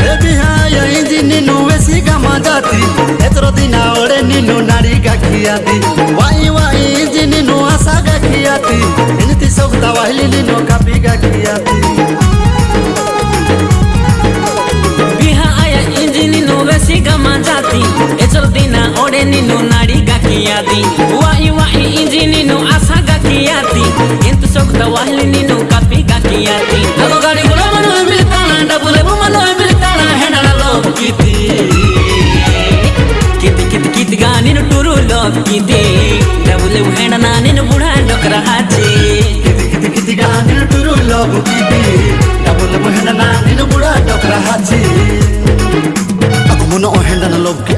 ಬಿಹಾಯ ಇಂಜಿ ನೀನು ವೆಸಿಗ ಮಾಜಾತಿ ಎತ್ರೋ ದಿನ ಒಡೆ ನೀನು ನಾಡಿಗ ಕಿಯಾತಿ ವಾಯಿ ವಾಯಿ ಇಂಜಿ ನೀನು ತವಾಹಲಿ ನೀನು ಕಾಪಿ ಕಾಕಿಯಾತಿ ನಮ್ಮ ಗಾಡಿಗಳು ಮನೋ ಎಂಬಿಲ್ತಾಣ ಡಬುಲೆವು ಮನೋ ಎಂಬಿಲ್ತಾಣ ಹೆಣಳಲೋ ಕಿತಿ ಕಿತಿ ಕಿತಿ ಕಿತಿಗಾ ನೀನು ಟುರು ಲೋ ಕಿತಿ ಡಬುಲೆವು ಹೆಣನ ನೀನು ಬುಡ ಡೊಕರ ಹಾಚಿ ಕಿತಿ ಕಿತಿ ಕಿತಿಗಾ ನೀನು ಟುರು ಲೋ ಕಿತಿ ಡಬುಲೆವು ಹೆಣನ ನೀನು ಬುಡ ಡೊಕರ ಹಾಚಿ ಅಗು ಮುನೋ ಹೆಣನ ಲೋ ಕಿ